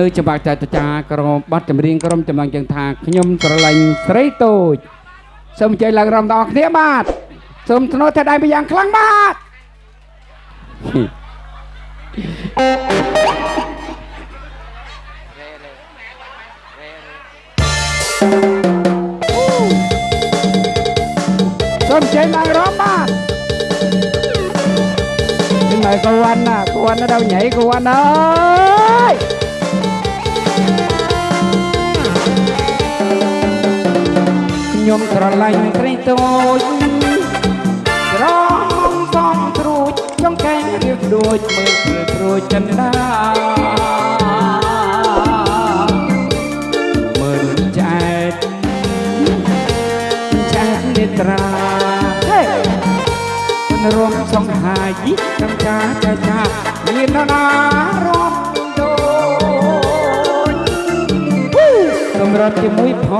នៅច្បាប់ចតចាក្រុមប័ណ្ណចម្រៀងក្រុមចំណងជើងថាខ្ញុំស្រឡាញ់ស្រីតូចសូមអញ្ជើញឡើងរំដល់គ្នាបាទសូមធ្នូតែដៃពីយ៉ាងខ្លាំងបាទសូមអញ្ជើញឡើងរំបាទនេះមកកវ័នណាកវ័ននៅដល់ញ៉ៃកវ័នអើយ ខ្ញុំស្រឡាញ់ស្រីតូចក្រមសំត្រួចចង់កែរៀបដូចមើលព្រឺព្រួយចិនដាមើលចែកចែកនេត្រាហេមិនរំសង្ហាយកំចាចាចាមាននរណារត់ដូចសម្រាប់ជាមួយផ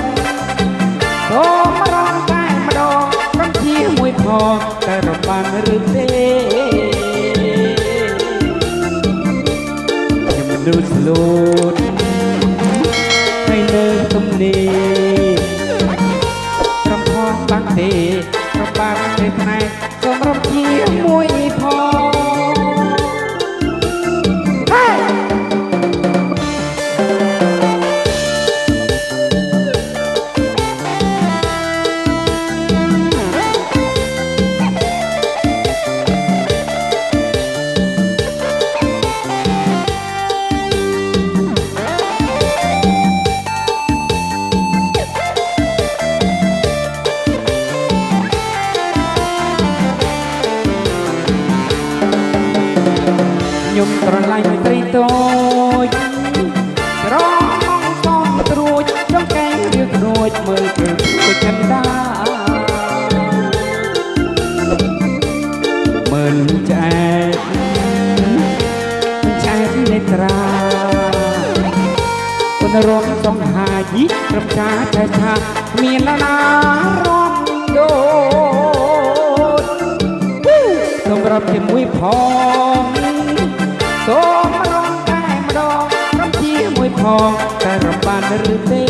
ង ជាមួយផងតែរបានឬទេខ្ញុំមនុស្សលូតហើយនៅទំនេរត្រង់ផងបាំងទេប្របានទេផ្នែកសូមរំជាមួយផង ខ្ញុំស្រឡាញ់ត្រីតូចក្រមសំត្រួចចង់កែរៀបរួចមើលព្រឹកព្រឹកចិនដាមើលចែកចែកនេត្រាគុណរំសង្ហាយីត្រឹមចាចែកថាមានណារំដូចសម្រាប់ជាមួយផង ផងតែរំបានឬទេ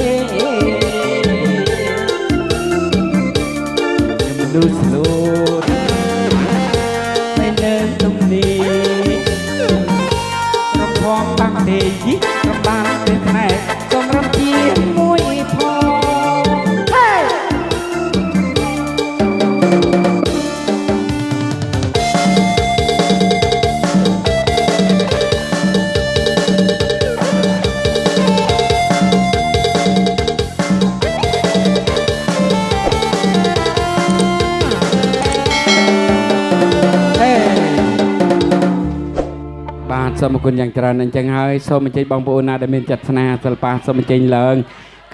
សូមអរគុណយ៉ាងច្រើនអញ្ចឹងហើយសូមអញ្ជើញបងប្អូនណាដែលមានចិត្តស្នេហាសិល្បៈសូមអញ្ជើញឡើង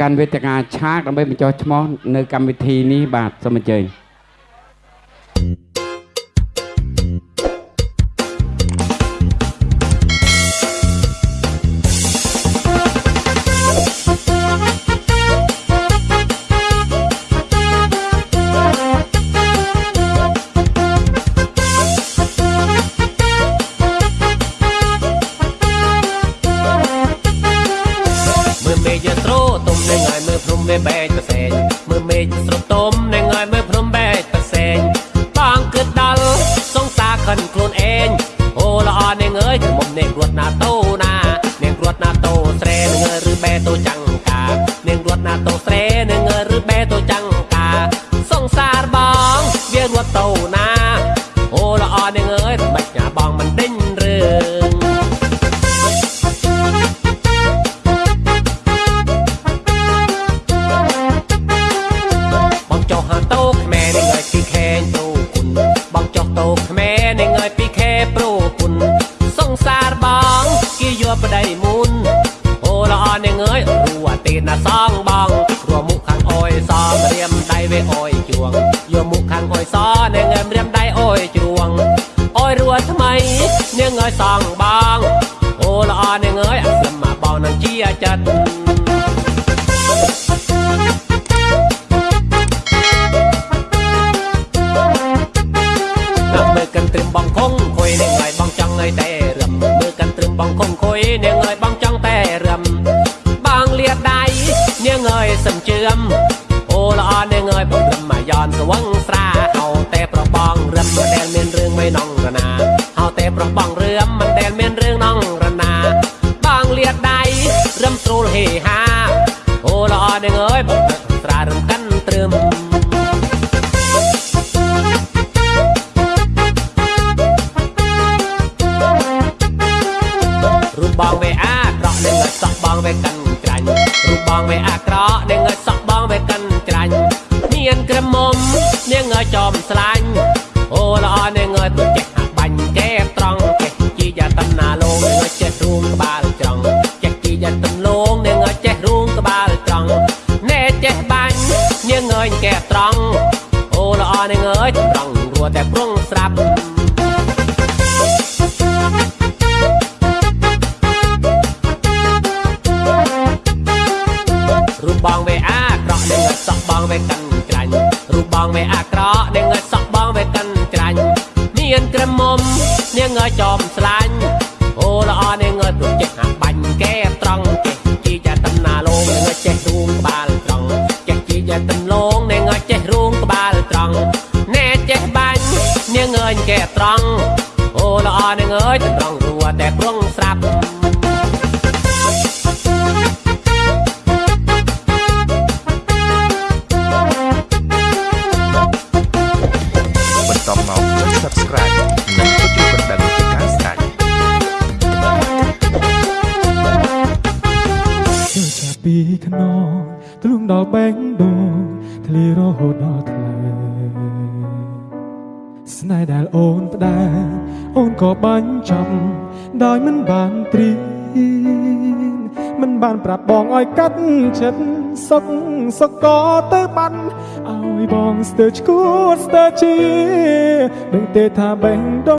កាន់វេទិកាឆាកដើម្បីបញ្ចុះឈ្មោះនៅកម្មវិធីនេះបាទសូមអញ្ជើញ មើលភ្នំវាបែកប្រសែងមើលមេឃស្រទុំនឹងឲ្យមើលភ្នំបែកប្រសែងបងគិតដល់សង្សារខិនខ្លួនឯងអូល្អនាងអើយក្រមុំនាងរត់ណាតូណានាងរត់ណាតូស្រែនឹងអើយឬបែតូចាំងកានាងរត់ណាតូស្រែនឹងអើយឬបែតូចាំងកាសង្សារបងវារត់តូ ប្តីមុនអូល្អនឹងអើយរួអាទេណាសងបងរួមុខខាងអយសរៀមដៃវេអយជួងយកមុខខាងអយសនឹងរៀមដៃអយជ្រួងអយរួថ្មីនឹងឲ្យសងបងអូល្អនឹងអើយអាស្លឹមមកបងនឹងជាចិត្ត ងវាអាក្រក់នឹងឲ្យសក់បងវាកាន់ច្រាញ់មានក្រមុំនាងឲ្យចំស្លាញ់អូល្អនាងឲ្យប្រចេះអាបាញ់កែត្រង់ចេះជីយ៉ាតណាលងនាងឲ្យចេះរួមក្បាលត្រង់ចេះជីយ៉ាតលងនាងឲ្យចេះរួមក្បាលត្រង់ណែចេះបាញ់នាងឲ្យកែត្រង់អូល្អនាងឲ្យត្រង់រួតែព្រងស្រាប់រូប អាក្រក់នឹងឲ្យសក់បងវាកាន់ច្រាញ់រូបបងវាអាក្រក់នឹងឲ្យសក់បងវាកាន់ច្រាញ់មានក្រមុំនាងឲ្យចំស្លាញ់អូល្អនាងឲ្យប្រចេះអាបាញ់កែត្រង់ចេះជីចាតំណាលងនាងឲ្យចេះរួមក្បាលត្រង់ចេះជីចាតំលងនាងឲ្យចេះរួមក្បាលត្រង់ណែចេះបាញ់នាងឲ្យកែត្រង់អូល្អនាងអើយត្រង់រួតែព្រងស្រាប់ ពីខ្នងទ្រង់ដល់បេងដូងធ្លារហូតដល់ថ្លៃស្នេហ៍ដែលអូនផ្ដែអូនក៏បាញ់ចាប់ដោយមិនបានត្រៀមមិនបានប្រាប់បងឲ្យកាត់ចិត្តសុកសុកក៏ទៅបាត់ឲ្យបងស្ទើរឈួតស្ទើរជាដឹងទេថាបេងដូង